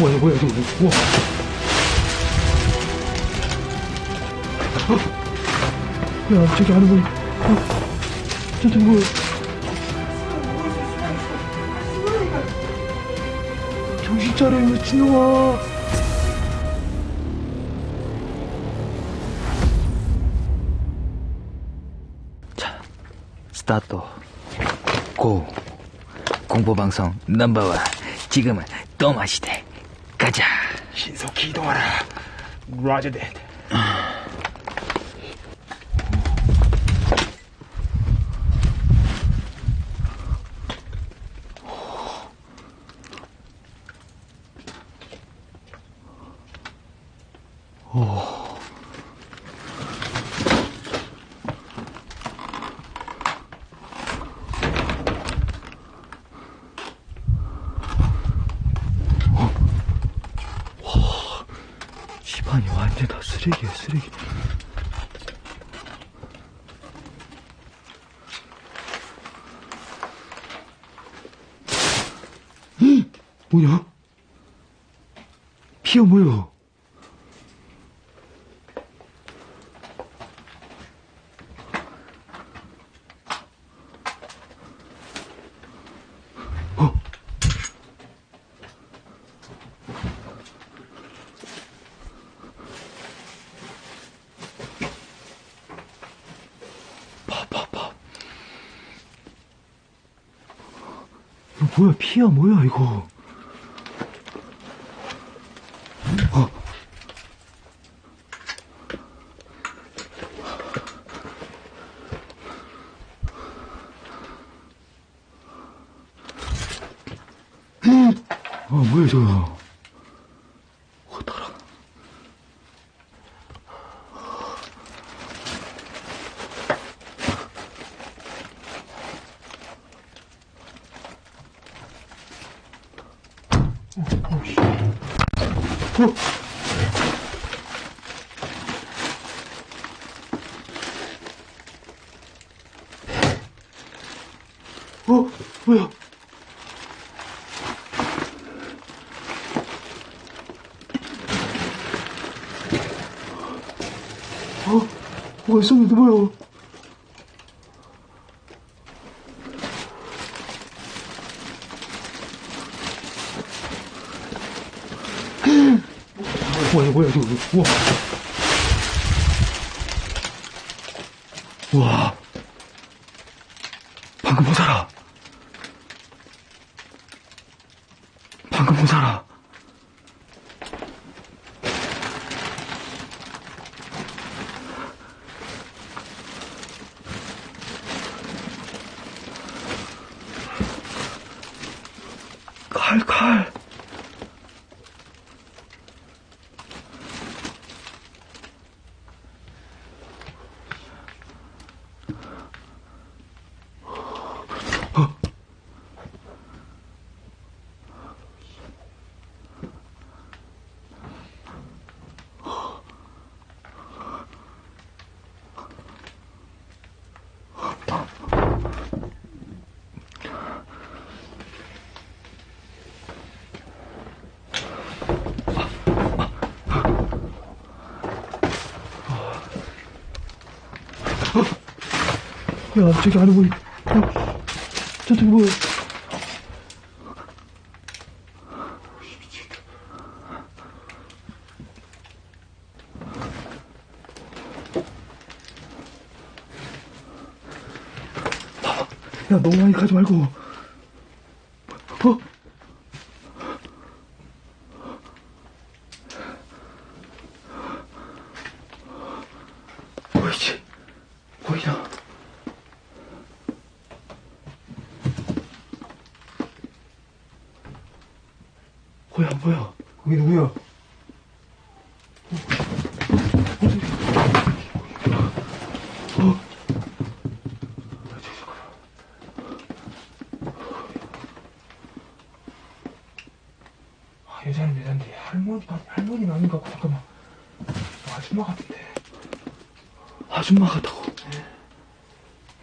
뭐야, 뭐야, 저거, 우와. 어? 야, 저기 하는 거, 어? 저기 뭐야? 정신 차려, 미친놈아. 자, 스타트. 고. 공포방송 넘버원. 지금은 또 마시대. 가자. 신속히 이동하라. 댄. 집안이 완전 다 쓰레기야, 쓰레기. 이 뭐냐? 피가 뭐야? 뭐야, 피야, 뭐야, 이거. 어. 아, 뭐야, 저거. 어, 따라. 어? 어? 뭐야? 어? 뭐가 있었는데 뭐야? 뭐야, 뭐야, 저거. 우와. 우와. 방금 보자라. 방금 보자라. 야, 저기 안에 뭐, 어, 저기 뭐. 야, 너무 많이 가지 말고. 어? 보이지? 보이냐? 뭐야, 뭐야? 거기 누구야? 어? 아, 여자는 여잔데 할머니, 할머니는 아닌 것 같고, 잠깐만. 아줌마 같은데. 아줌마 같다고?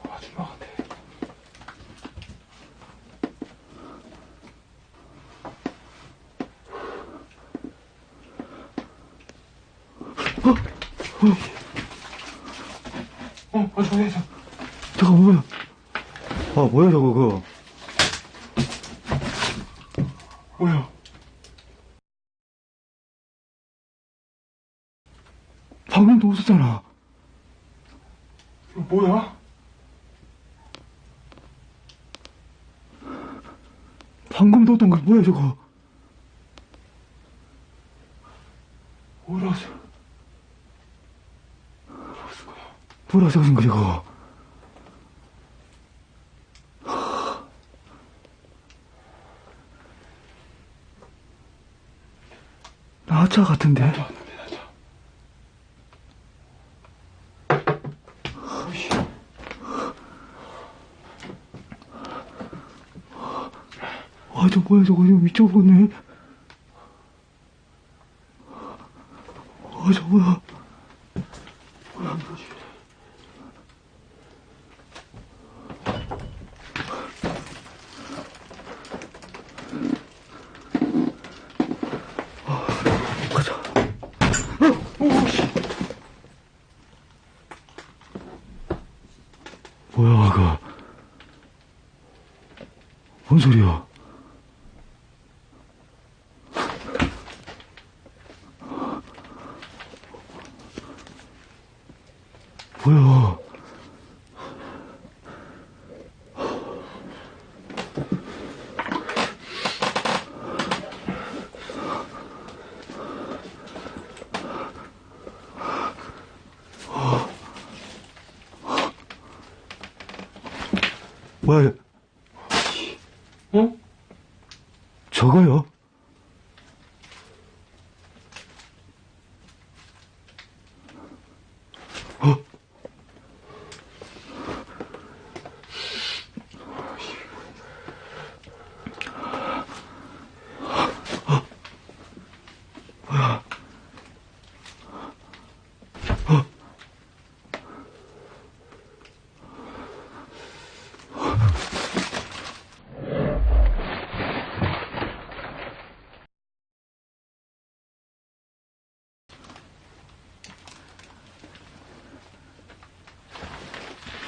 아줌마 같아. 어, 어, 저기, 저, 저거 뭐야? 아, 뭐야, 저거, 그거. 뭐야? 방금도 웃었잖아. 이거 뭐야? 방금도 웃던 거 뭐야, 저거. 뭐라고, 뭐라고 쓴 거, 저거. 나차 같은데? 오이씨. 아, 저 뭐야, 저거, 저 미쳐버렸네. 아, 저 뭐야. 아, 가자. 오씨. 뭐야, 그거. 뭔 소리야? 뭐야? 뭐야? 어? 저거요?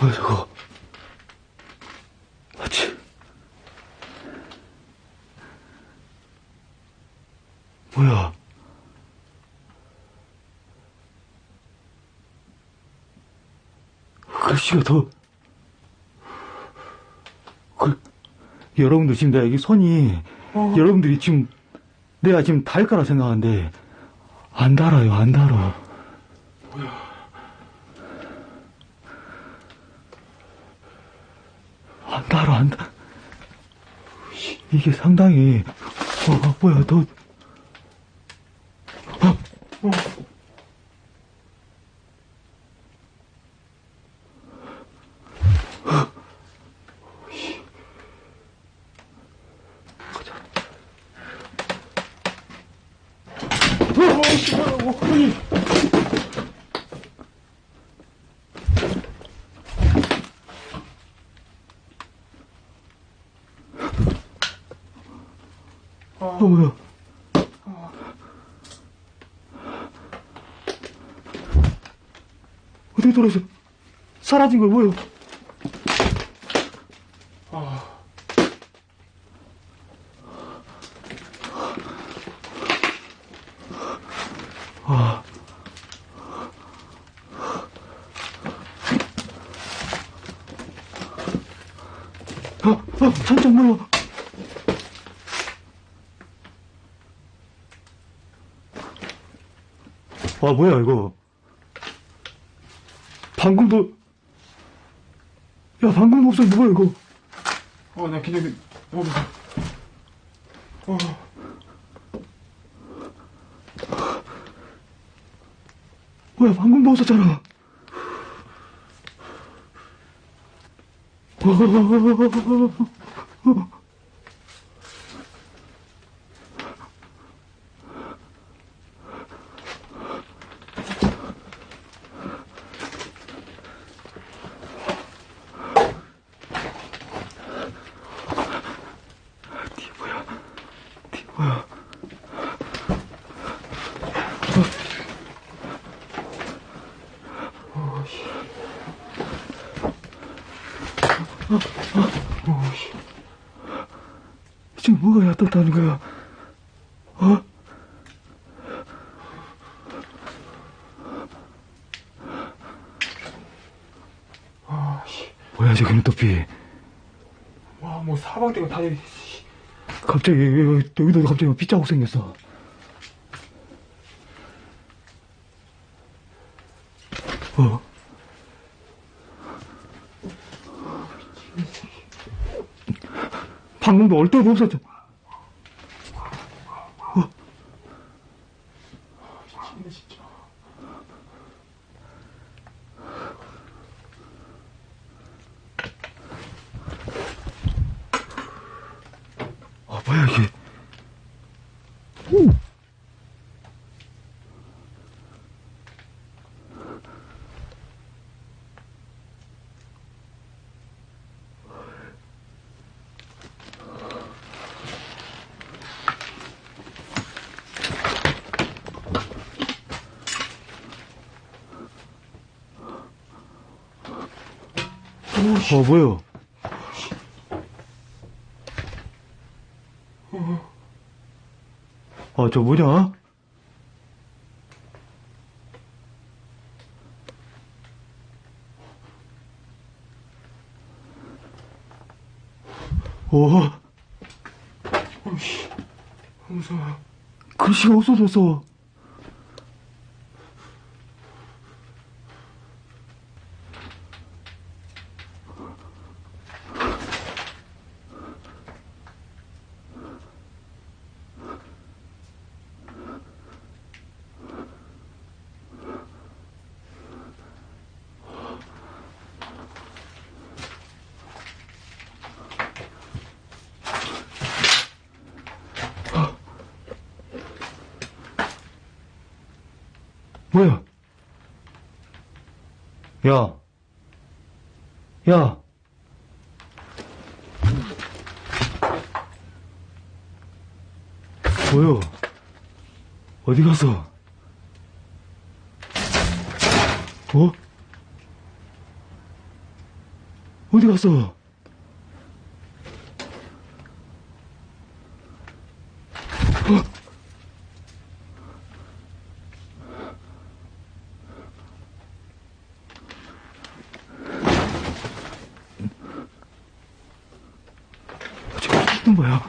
뭐야 저거? 맞지? 뭐야? 글씨가 더 그, 여러분들 지금 내가 여기 손이 어. 여러분들이 지금 내가 지금 달 거라 생각하는데 안 달아요 안 달아 안달 아안 달아 이게 상당히 어, 어, 뭐야 너 어. 어, 씨, 뭐라고. 아니. 어, 뭐야 어떻게 돌아서 사라진 거야 뭐야 아. 아. 아, 아, 살짝 물어. 와, 뭐야, 이거. 방금도, 야, 방금 목소리 뭐야, 이거. 어, 나 그냥, 어, 어. 뭐야, 방금 넣었었잖아. 뒤에 지금 뭐가 얕았다는 거야? 어? 아, 뭐야 저기는 또비 와뭐 사방대가 다 갑자기, 여기도 갑자기 빗자국 생겼어. 어? 방금도 얼 데도 없었죠. 미치겠네, 진짜. 아, 뭐야, 이게. 어, 뭐야? 아, 저 뭐냐? 어, 어이씨. 무서워. 글씨가 없어졌어. 뭐야? 야. 야. 뭐야? 어디 갔어? 어? 어디 갔어? 거야? 야,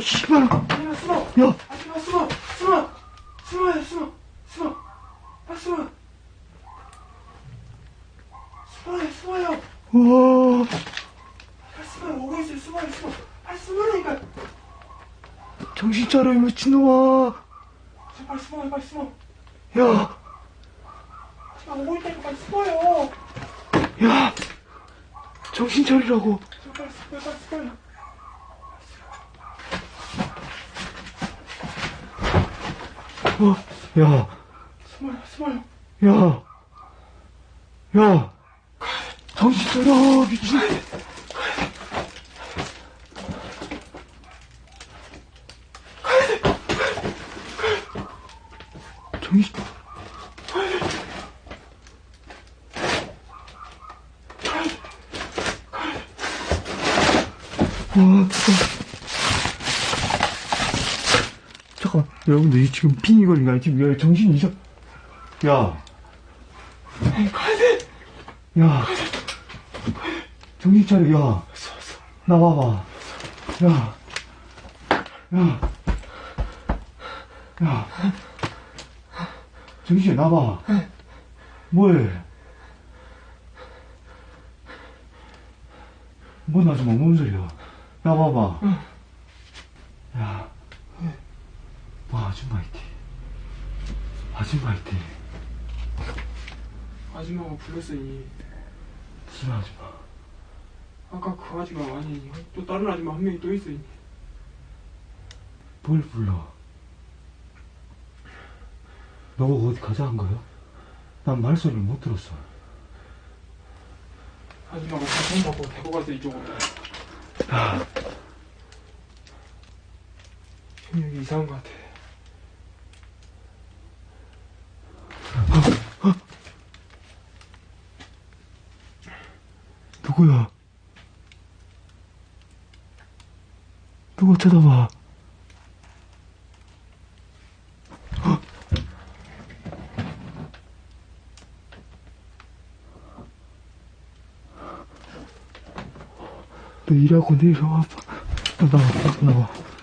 씨발! 아니야, 숨어! 야! 아줌마, 숨어! 숨어! 숨어요, 숨어! 숨어! 아, 숨어! 숨어요, 숨어요! 와, 아, 숨어요, 오고 있어요, 숨어요, 숨어! 아, 숨으라니까! 정신 차려, 이 미친놈아! 빨리 숨어요, 빨리 숨어! 야, 아, 오고 있다니까 빨리 숨어요! 야! 정신 차리라고! 어, 야, 숨어요, 숨어요! 야, 야! 정신 차려, 미친! 정신, 와, 잠깐만, 여러분들, 이 지금 아니야? 지금 야, 정신이 이상, 야! 야, 정신 차려, 야, 나와봐, 야, 야, 야, 정신 나봐, 뭐해? 뭔 아줌마, 뭔 소리야? 나와봐, 야, 와, 아줌마 이티, 아줌마 이티. 아줌마가 불렀어, 이. 무슨 아줌마? 아까 그 아줌마 아니, 또 다른 아줌마 한 명이 또 이. 뭘 불러? 너가 어디 가자 한 거야? 난 말소리를 못 들었어. 아줌마가 사탕 받고 데리고 가서 이쪽으로. 형 여기 이상한 것 같아. 누구야? 누가 쳐다봐. 일하고 내려와. 나와, 나와.